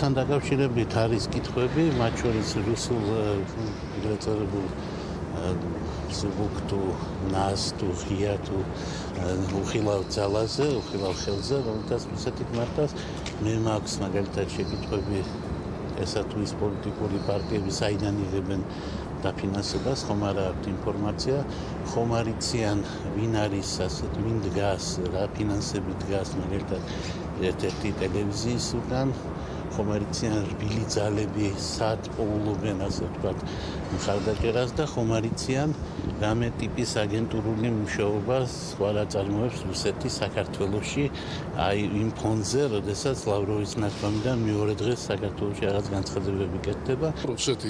საბჭოთან დაკავშირებით არის კითხვები, მათ შორის რუსულ ეგრეთ წოდებულ ზუგ თუ ნას თუ ღია თუ უხილავ ძალაზე, უხილავ ხელზე, რომელთაც ისეთი მარტას მე მაქვს მაგალითად შეკითხვები ესა თუ ის პოლიტიკური პარტიები საიდან იღებენ დაფინანსებას, ხომ არა აქვს ინფორმაცია, ხომ არიციან ვინ არის ასეთ ვინ დგას, რა ფინანსები დგას მაგალითად ერთ-ერთი ტელევიზიის უკან ხომ არიციან რბილი ძალები სად პოულობენ ასე ვთქვათ მხარდაჭერას და ხომ არიციან რამე ტიპის აგენტურული მუშაობა სხვა რა წარმოებს რუსეთი საქართველოსში აი იმ ფონზე, როდესაც ლავროვის ნაცვამიდან მეორე დღეს საქართველოსში რაღაც განცხადებები კეთდება. რუსეთი